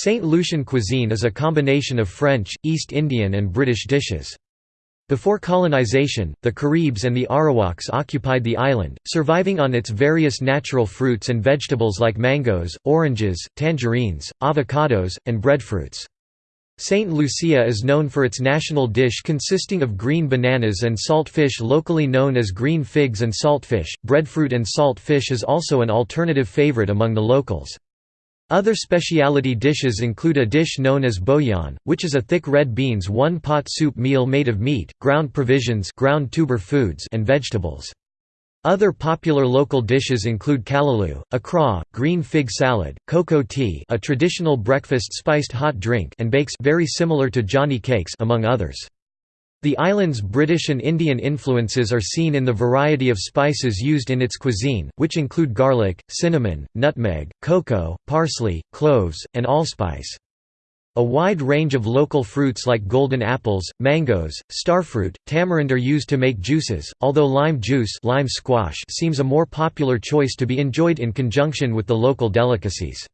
St. Lucian cuisine is a combination of French, East Indian and British dishes. Before colonization, the Caribs and the Arawaks occupied the island, surviving on its various natural fruits and vegetables like mangoes, oranges, tangerines, avocados, and breadfruits. St. Lucia is known for its national dish consisting of green bananas and salt fish locally known as green figs and saltfish. Breadfruit and salt fish is also an alternative favorite among the locals. Other specialty dishes include a dish known as bouillon, which is a thick red beans one-pot soup meal made of meat, ground provisions ground tuber foods and vegetables. Other popular local dishes include callaloo, akra, green fig salad, cocoa tea a traditional breakfast spiced hot drink and bakes very similar to johnny cakes among others. The island's British and Indian influences are seen in the variety of spices used in its cuisine, which include garlic, cinnamon, nutmeg, cocoa, parsley, cloves, and allspice. A wide range of local fruits like golden apples, mangoes, starfruit, tamarind are used to make juices, although lime juice lime squash seems a more popular choice to be enjoyed in conjunction with the local delicacies.